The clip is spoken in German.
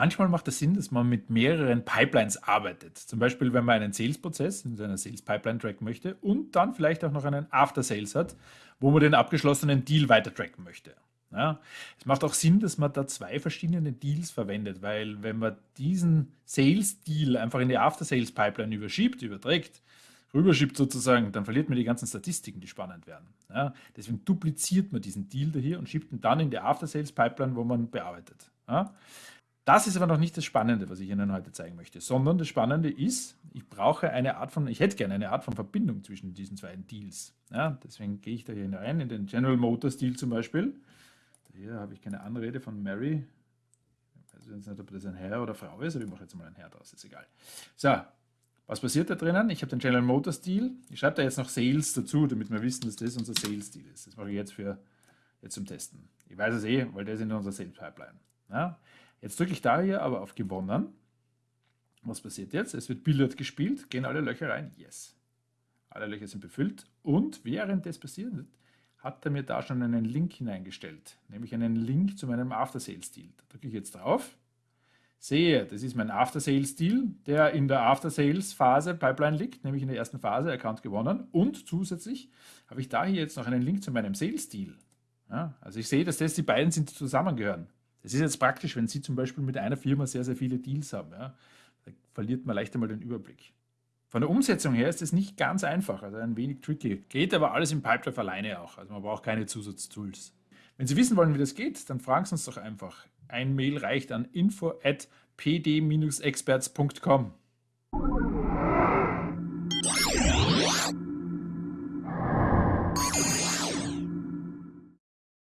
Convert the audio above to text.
Manchmal macht es Sinn, dass man mit mehreren Pipelines arbeitet. Zum Beispiel, wenn man einen Sales-Prozess in seiner Sales-Pipeline tracken möchte und dann vielleicht auch noch einen After-Sales hat, wo man den abgeschlossenen Deal weiter tracken möchte. Ja, es macht auch Sinn, dass man da zwei verschiedene Deals verwendet, weil wenn man diesen Sales-Deal einfach in die After-Sales-Pipeline überschiebt, überträgt, rüberschiebt sozusagen, dann verliert man die ganzen Statistiken, die spannend werden. Ja, deswegen dupliziert man diesen Deal da hier und schiebt ihn dann in die After-Sales-Pipeline, wo man bearbeitet. Ja, das ist aber noch nicht das Spannende, was ich Ihnen heute zeigen möchte, sondern das Spannende ist, ich brauche eine Art von, ich hätte gerne eine Art von Verbindung zwischen diesen zwei Deals. Ja, deswegen gehe ich da hier rein, in den General Motors Deal zum Beispiel hier habe ich keine Anrede von Mary. Ich weiß jetzt nicht, ob das ein Herr oder Frau ist, aber ich mache jetzt mal ein Herr draus, ist egal. So, was passiert da drinnen? Ich habe den General Motors Deal. Ich schreibe da jetzt noch Sales dazu, damit wir wissen, dass das unser Sales Deal ist. Das mache ich jetzt für jetzt zum Testen. Ich weiß es eh, weil das ist in unserer Sales Pipeline. Ja? Jetzt drücke ich da hier aber auf Gewonnen. Was passiert jetzt? Es wird Billard gespielt, gehen alle Löcher rein. Yes. Alle Löcher sind befüllt. Und während das passiert, hat er mir da schon einen Link hineingestellt, nämlich einen Link zu meinem After-Sales-Deal. Da drücke ich jetzt drauf, sehe, das ist mein After-Sales-Deal, der in der After-Sales-Phase Pipeline liegt, nämlich in der ersten Phase, Account gewonnen und zusätzlich habe ich da hier jetzt noch einen Link zu meinem Sales-Deal. Ja, also ich sehe, dass das die beiden sind, die zusammengehören. Das ist jetzt praktisch, wenn Sie zum Beispiel mit einer Firma sehr, sehr viele Deals haben. Ja, da verliert man leicht einmal den Überblick. Von der Umsetzung her ist es nicht ganz einfach, also ein wenig tricky. Geht aber alles im Pipedrive alleine auch, also man braucht keine Zusatztools. Wenn Sie wissen wollen, wie das geht, dann fragen Sie uns doch einfach. Ein Mail reicht an info at pd-experts.com.